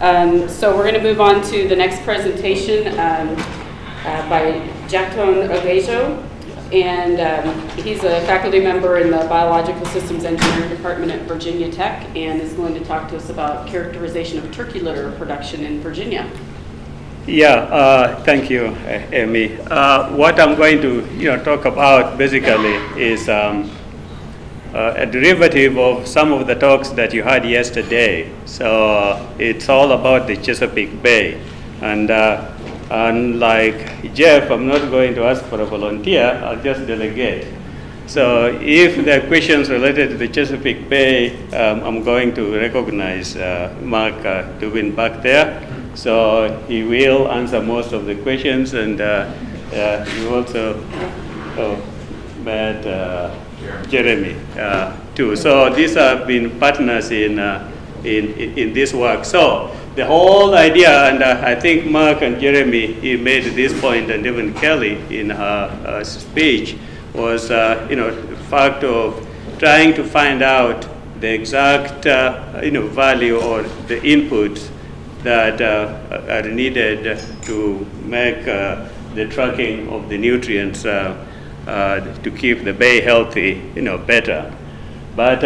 Um, so we're going to move on to the next presentation um, uh, by Jactone Ogejo. And um, he's a faculty member in the Biological Systems Engineering Department at Virginia Tech and is going to talk to us about characterization of turkey litter production in Virginia. Yeah, uh, thank you, Amy. Uh, what I'm going to you know, talk about basically is um, uh, a derivative of some of the talks that you had yesterday. So uh, it's all about the Chesapeake Bay. And uh, unlike Jeff, I'm not going to ask for a volunteer, I'll just delegate. So if there are questions related to the Chesapeake Bay, um, I'm going to recognize uh, Mark uh, Dubin back there. So he will answer most of the questions and uh, uh, you also oh, met uh, Jeremy uh, too. So these have been partners in, uh, in, in this work. So the whole idea, and uh, I think Mark and Jeremy he made this point, and even Kelly in her speech, was uh, you know the fact of trying to find out the exact uh, you know value or the inputs that uh, are needed to make the tracking of the nutrients to keep the bay healthy you know better. But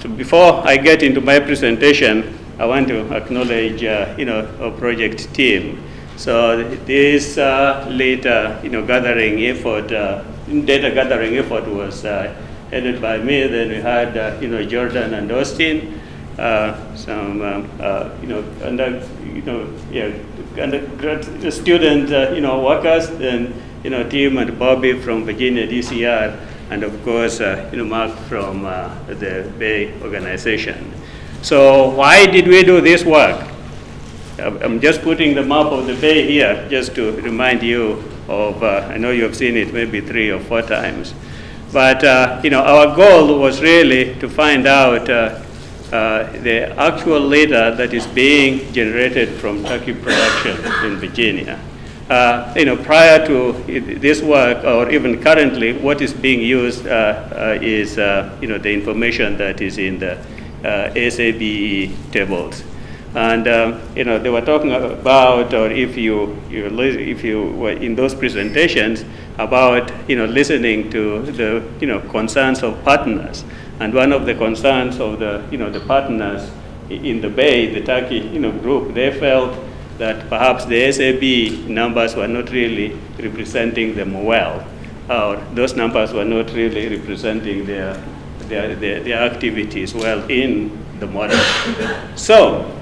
so before I get into my presentation, I want to acknowledge you know our project team. So this uh, later, you know, gathering effort uh, data gathering effort was uh, headed by me. Then we had, uh, you know, Jordan and Austin, uh, some, um, uh, you know, under, you know, yeah, undergrad student, uh, you know, workers, then, you know, Tim and Bobby from Virginia DCR, and of course, uh, you know, Mark from the Bay organization. So why did we do this work? I'm just putting the map of the Bay here just to remind you of, uh, I know you have seen it maybe three or four times. But, uh, you know, our goal was really to find out uh, uh, the actual litter that is being generated from turkey production in Virginia. Uh, you know, prior to this work, or even currently, what is being used uh, is, you know, the information that is in the SABE tables. And um, you know, they were talking about, or if you, you if you were in those presentations, about you know listening to the you know concerns of partners. And one of the concerns of the you know the partners in the Bay, the Turkey you know group, they felt that perhaps the SAB numbers were not really representing them well, or those numbers were not really representing their their, their, their activities well in the model. so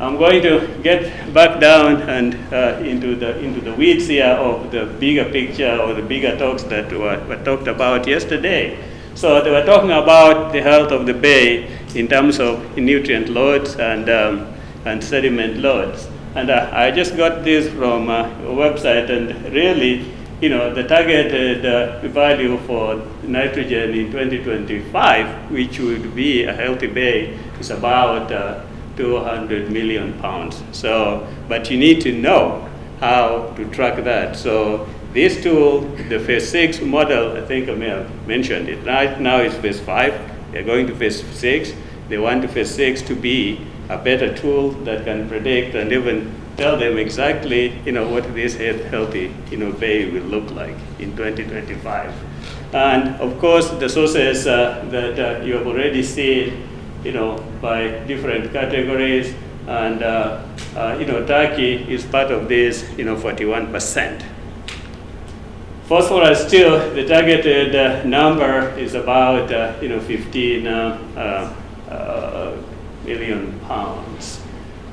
I'm going to get back down and uh, into the into the weeds here of the bigger picture or the bigger talks that were, were talked about yesterday. So they were talking about the health of the bay in terms of nutrient loads and um, and sediment loads. And uh, I just got this from uh, a website, and really, you know, the targeted uh, value for nitrogen in 2025, which would be a healthy bay, is about uh, 200 million pounds. So, but you need to know how to track that. So this tool, the phase six model, I think I may have mentioned it. Right now it's phase five. They're going to phase six. They want phase six to be a better tool that can predict and even tell them exactly, you know, what this healthy, you know, bay will look like in 2025. And of course, the sources uh, that uh, you have already seen you know, by different categories. And, uh, uh, you know, Turkey is part of this, you know, 41%. Phosphorus still, the targeted uh, number is about, uh, you know, 15 uh, uh, million pounds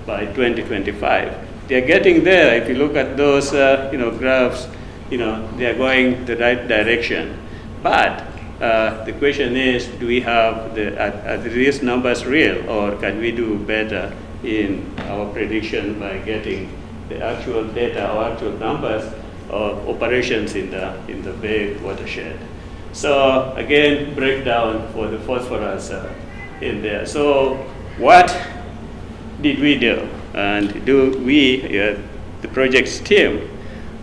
by 2025. They're getting there. If you look at those, you know, graphs, you know, they're going the right direction. But uh, the question is, do we have the, are, are these numbers real or can we do better in our prediction by getting the actual data or actual numbers of operations in the, in the Bay watershed. So again, breakdown for the phosphorus uh, in there. So what did we do? And do we, uh, the project's team,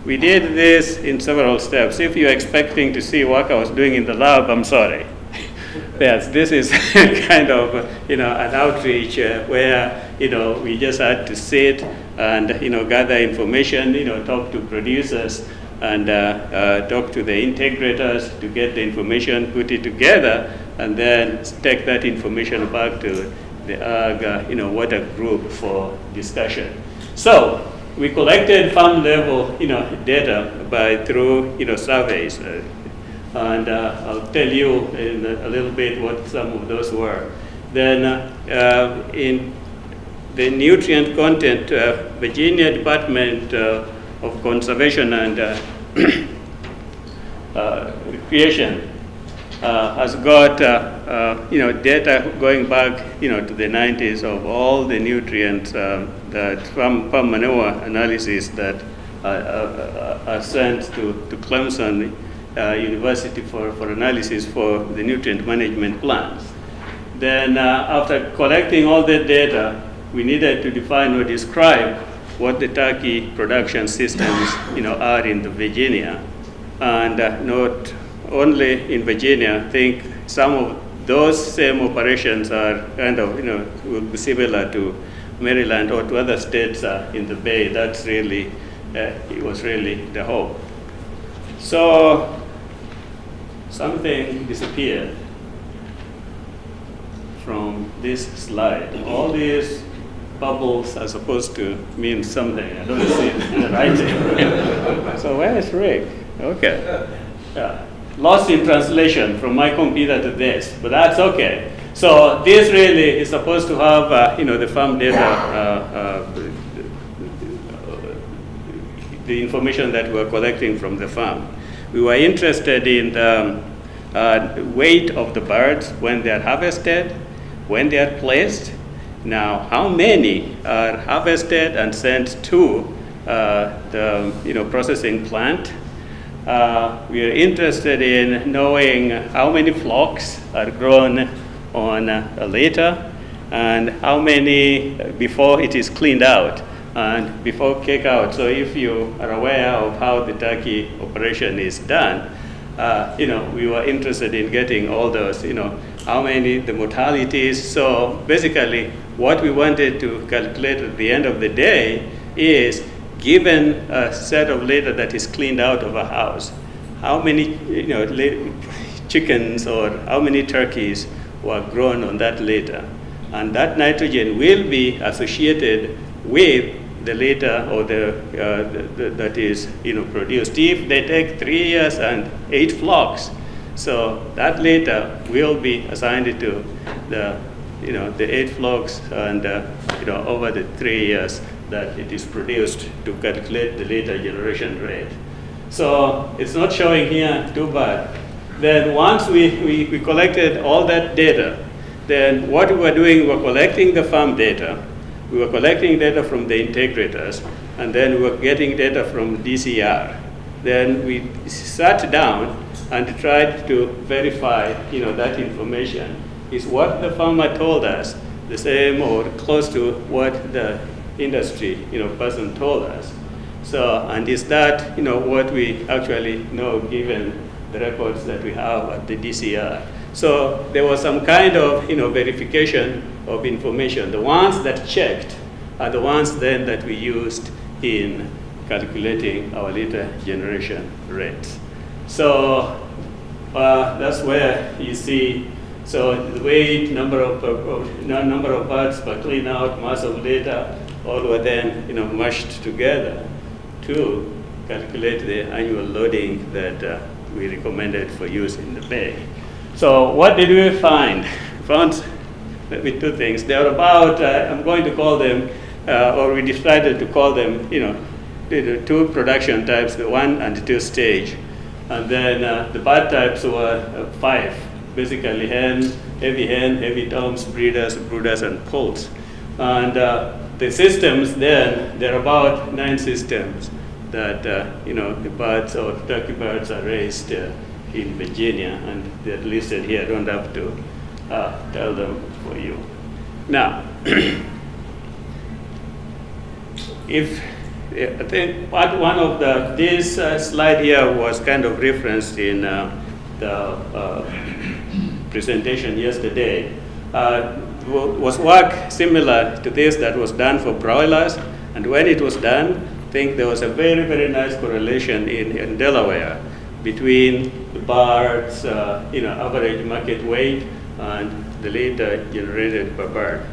we did this in several steps. If you're expecting to see what I was doing in the lab, I'm sorry. yes, this is kind of you know an outreach uh, where you know, we just had to sit and, you know, gather information, you know, talk to producers and uh, uh, talk to the integrators to get the information, put it together, and then take that information back to the AG, uh, you know, water group for discussion. So we collected farm level, you know, data by through, you know, surveys. Uh, and uh, I'll tell you in a, little bit what some of those were. Then uh, in the nutrient content, uh, Virginia Department uh, of Conservation and uh, Recreation has got you know data going back you know to the 90s of all the nutrients that from, from manure analysis that are sent to, to Clemson uh, university for, for analysis for the nutrient management plans. Then uh, after collecting all that data, we needed to define or describe what the turkey production systems you know, are in the Virginia. And uh, not only in Virginia, I think some of those same operations are kind of, you know, will be similar to Maryland or to other states uh, in the Bay. That's really, uh, it was really the hope. So something disappeared from this slide. All these bubbles are supposed to mean something. I don't see it in the writing. so where is Rick? Okay. Yeah. Lost in translation from my computer to this, but that's okay. So this really is supposed to have, uh, you know, the farm data, uh, uh, the information that we're collecting from the farm. We were interested in the uh, weight of the birds when they are harvested, when they are placed. Now, how many are harvested and sent to uh, the you know, processing plant? Uh, we are interested in knowing how many flocks are grown on a litter and how many before it is cleaned out and before kick out. So if you are aware of how the turkey operation is done, uh, you know, we were interested in getting all those, you know, how many, the mortalities. So basically, what we wanted to calculate at the end of the day is, given a set of litter that is cleaned out of a house, how many, you know, chickens or how many turkeys were grown on that litter. And that nitrogen will be associated with the litter or the, uh, the, the, that is you know produced. If they take three years and eight flocks, so that litter will be assigned to the you know the eight flocks and uh, you know over the three years that it is produced to calculate the litter generation rate. So it's not showing here too bad. Then once we, we, we collected all that data, then what we were doing, we were collecting the farm data, we were collecting data from the integrators, and then we were getting data from DCR. Then we sat down and tried to verify you know, that information. Is what the farmer told us the same or close to what the industry you know, person told us? So, and is that you know, what we actually know given the records that we have at the DCR? So there was some kind of you know, verification of information. The ones that checked are the ones then that we used in calculating our litter generation rates. So uh, that's where you see, so the weight, number of, number of parts per clean out, mass of litter, all were then you know, mashed together to calculate the annual loading that uh, we recommended for use in the bay. So what did we find? Found with two things. They are about, uh, I'm going to call them, uh, or we decided to call them, you know, the two production types, the one and the two stage. And then uh, the bird types were uh, five, basically hen, heavy hen, heavy toms, breeders, brooders, and poults. And uh, the systems then, there are about nine systems that, uh, you know, the birds or turkey birds are raised in Virginia, and they're listed here. I don't have to uh, tell them for you. Now, if I think part one of the this uh, slide here was kind of referenced in uh, the uh, presentation yesterday. Uh, was work similar to this that was done for broilers. And when it was done, I think there was a very, very nice correlation in, in Delaware between the birds, uh, you know, average market weight and the litter generated per bird.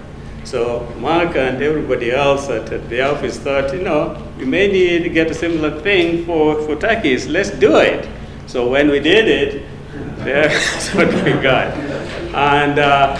So Mark and everybody else at, at, the office thought, you know, we may need to get a similar thing for, for turkeys. Let's do it. So when we did it, that's what we got. And uh,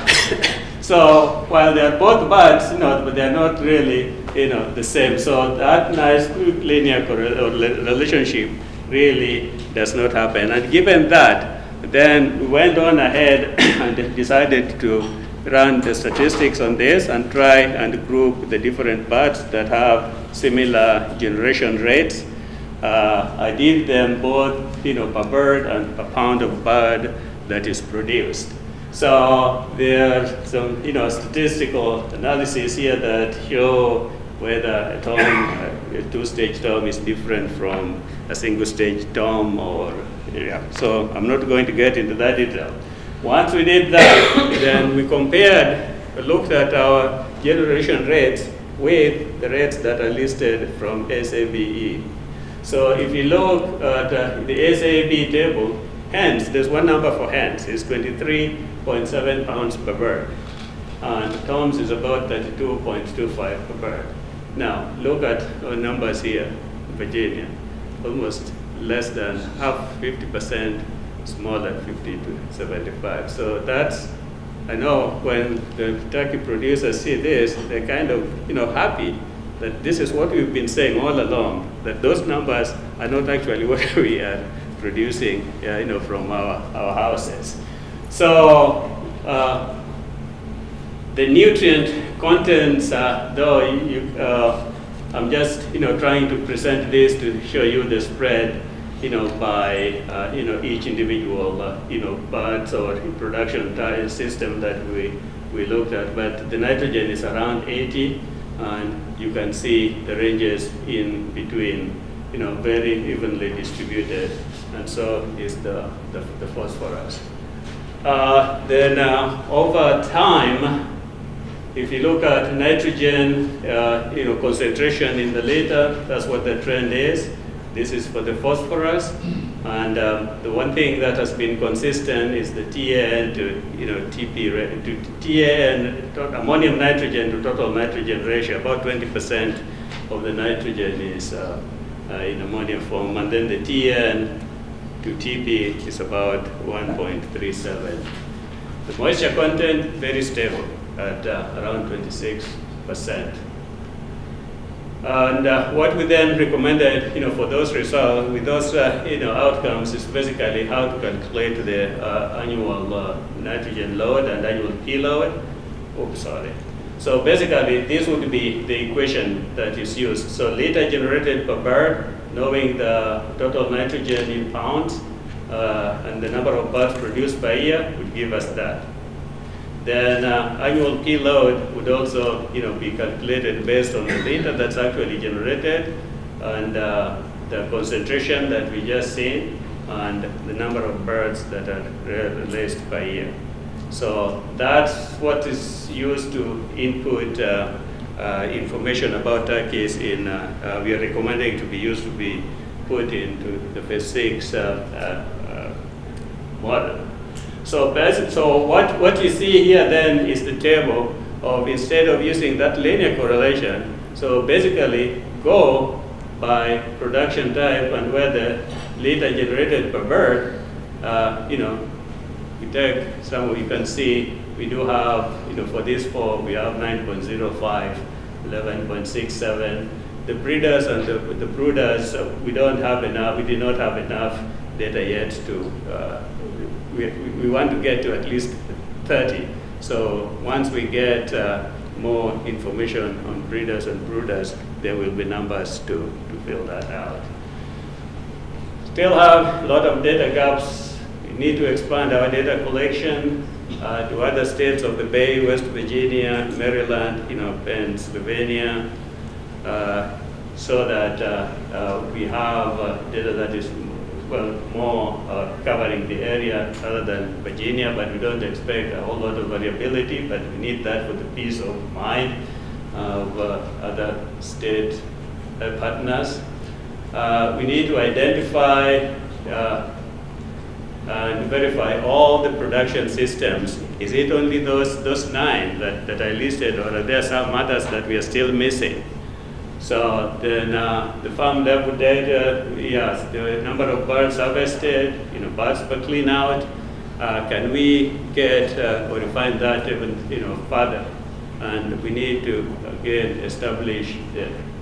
so while they're both birds, you know, but they're not really, you know, the same. So that nice linear relationship really does not happen. And given that, then we went on ahead and decided to run the statistics on this and try and group the different birds that have similar generation rates. Uh, I did them both, you know, per bird and per pound of bird that is produced. So there are some, you know, statistical analysis here that show whether a a two-stage tom is different from a single-stage tom or, yeah. So I'm not going to get into that detail. Once we did that, then we compared, looked at our generation rates with the rates that are listed from SABE. So if you look at uh, the SAB table, hens, there's one number for hens, it's 23.7 pounds per bird. And toms is about 32.25 per bird. Now, look at our numbers here, Virginia, almost less than half, 50% smaller, 50 to 75. So that's, I know when the turkey producers see this, they're kind of, you know, happy that this is what we've been saying all along, that those numbers are not actually what we are producing, you know, from our, our houses. So uh, the nutrient contents, though, you, uh, I'm just, you know, trying to present this to show you the spread you know, by, uh, you know, each individual, uh, you know, parts or production system that we, we looked at. But the nitrogen is around 80, and you can see the ranges in between, you know, very evenly distributed. And so is the, the, the phosphorus. Uh, then uh, over time, if you look at nitrogen, uh, you know, concentration in the litter, that's what the trend is. This is for the phosphorus. And um, the one thing that has been consistent is the TAN to you know TP to TAN ammonium nitrogen to total nitrogen ratio. About 20% of the nitrogen is uh, in ammonium form, and then the TN to TP is about 1.37. The moisture content very stable at uh, around 26 percent. And uh, what we then recommended, you know, for those results, with those, uh, you know, outcomes is basically how to calculate the uh, annual uh, nitrogen load and annual P load. Oops, sorry. So basically, this would be the equation that is used. So litter generated per bird, knowing the total nitrogen in pounds, uh, and the number of birds produced per year would give us that. Then uh, annual P load would also you know, be calculated based on the data that's actually generated and uh, the concentration that we just seen and the number of birds that are released per year. So that's what is used to input uh, uh, information about turkeys in, uh, uh, we are recommending to be used to be put into the phase six uh, model. So, so what, what you see here then is the table of instead of using that linear correlation, so basically go by production type and whether litter generated per bird, uh, you know, take some, you can see we do have, you know, for this four, we have 9.05, 11.67. The breeders and the, the brooders, uh, we don't have enough, we did not have enough data yet to uh, we, we want to get to at least 30. So once we get uh, more information on breeders and brooders, there will be numbers to, to fill that out. Still have a lot of data gaps. We need to expand our data collection uh, to other states of the Bay, West Virginia, Maryland, you know, Pennsylvania, uh, so that uh, uh we have uh, data that is well, more uh, covering the area other than Virginia, but we don't expect a whole lot of variability, but we need that for the peace of mind of other state partners. We need to identify uh, and verify all the production systems. Is it only those, those nine that, that I listed, or are there some others that we are still missing? So then uh, the farm level data, yes, the number of birds harvested, you know, birds per clean out. Uh, can we get uh, or refine that even, you know, further? And we need to again establish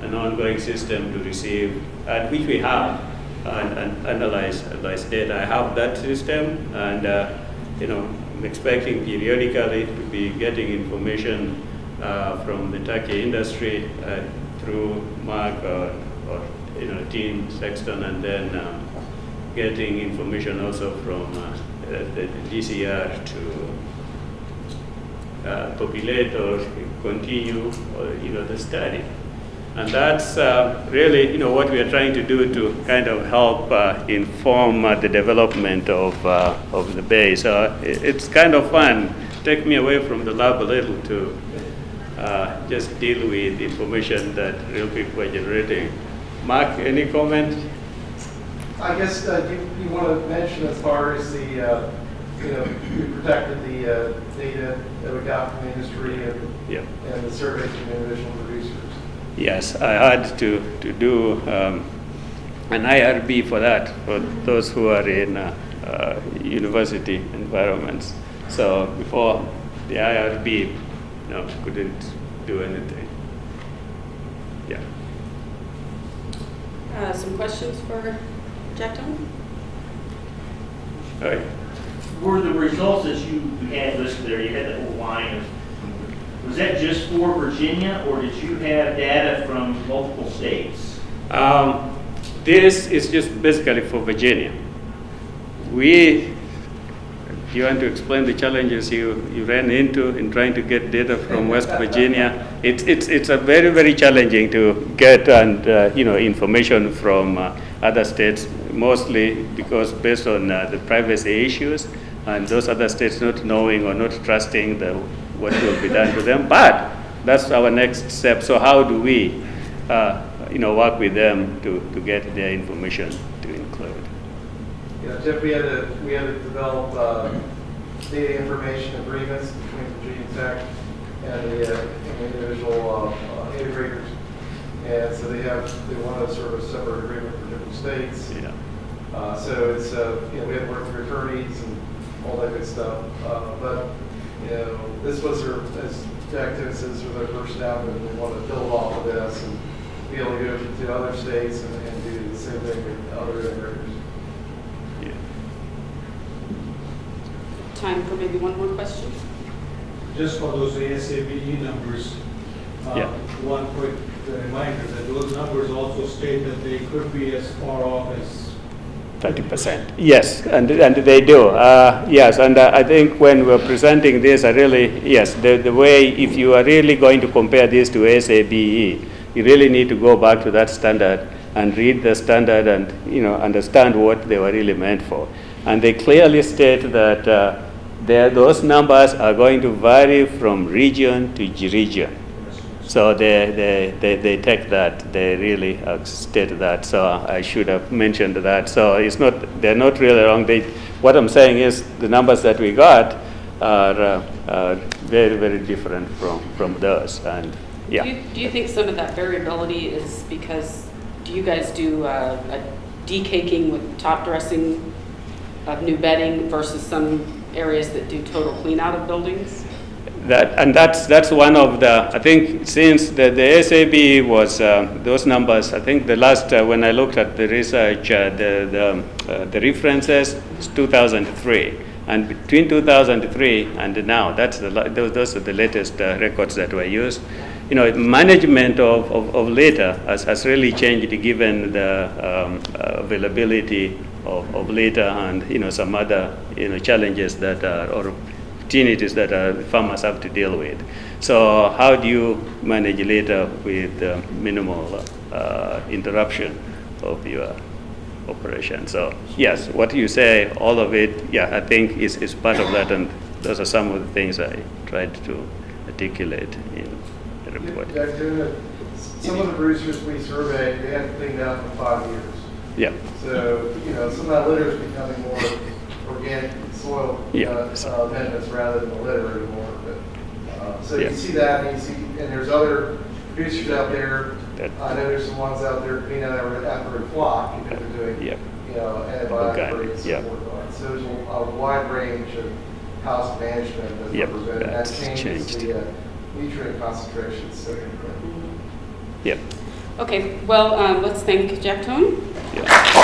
an ongoing system to receive, and which we have, and, and analyze, analyze data. I have that system, and uh, you know, I'm expecting periodically to be getting information uh, from the turkey industry uh, through Mark or, or you know, Tim Sexton, and then um, getting information also from uh, the, DCR to uh, populate or continue you know, the study. And that's uh, really, you know, what we are trying to do to kind of help uh, inform uh, the development of, uh, of the bay. So it's kind of fun. Take me away from the lab a little to uh, just deal with information that real people are generating. Mark, any comment? I guess uh, you, you want to mention as far as the, uh, you know, we protected the uh, data that we got from the industry and, Yeah. and the surveys from the individual producers. Yes, I had to, to do um, an IRB for that, for those who are in uh, uh, university environments. So before the IRB, no, couldn't do anything. Yeah. Uh, Some questions for Jack Tom? All right. Were the results that you had listed there, you had that whole line of, was that just for Virginia, or did you have data from multiple states? Um, this is just basically for Virginia. We, you want to explain the challenges you, you ran into in trying to get data from West Virginia? It's, it's, it's a very, very challenging to get and, uh, you know, information from uh, other states, mostly because based on uh, the privacy issues and those other states not knowing or not trusting the, what will be done to them. But that's our next step. So how do we, uh, you know, work with them to, to get their information to include? Know, Jeff, we had to, we had to develop uh, data information agreements between Virginia Tech and the uh, and the individual uh, integrators. And so they have, they want a sort of separate agreement for different states. Yeah. Uh, So it's, uh, you know, we had to work through attorneys and all that good stuff. Uh, But, you know, this was their, as Jack Tibbetts says, was their first step, and they want to build off of this and be able to go to other states and and do the same thing with other integrators. yeah. Time for maybe one more question? Just for those ASABE E numbers, uh, Yeah. one quick reminder that those numbers also state that they could be as far off as Thirty percent. Yes, and, and they do. Uh, yes, and uh, I think when we're presenting this, I really, yes, the, the way, if you are really going to compare this to SABE, you really need to go back to that standard and read the standard and, you know, understand what they were really meant for. And they clearly state that uh, there, those numbers are going to vary from region to region. So they, they, they, they take that, they really state that, so I should have mentioned that. So it's not, they're not really wrong. They, what I'm saying is the numbers that we got are, uh, are very, very different from, from those, and, Do yeah. you- Do you think some of that variability is because, do you guys do uh, a decaking with top dressing of new bedding versus some areas that do total clean out of buildings? That, and that's, that's one of the, I think since the, the SAB was, uh, those numbers, I think the last, uh, when I looked at the research, uh, the, the, uh, the references is 2003. And between 2003 and now, that's the, those, those are the latest uh, records that were used. You know, management of, of, of litter has, has really changed given the um, availability of, of litter and, you know, some other, you know, challenges that are, or opportunities that uh, farmers have to deal with. So how do you manage later with uh, minimal uh, interruption of your operation. So yes, what you say, all of it, yeah, I think is, is part of that, and those are some of the things I tried to articulate in the report. Yeah, Some of the producers we surveyed, they haven't cleaned up in five years. Yeah, So, you know, some of that litter is becoming more organic soil Yeah. uh, amendments rather than the litter anymore. But, uh, So you Yeah. see that, and you see, and there's other producers out there. That- I know there's some ones out there cleaning out after every flock, you know, they're doing, Yep. you know, antibiotic Organic, and so yeah. forth. on. So there's a a wide range of house management that's Yep, represented. That that's changes changed. the uh, nutrient concentrations significantly. yeah, Okay, well, um, let's thank Jactone. yeah. Thank you.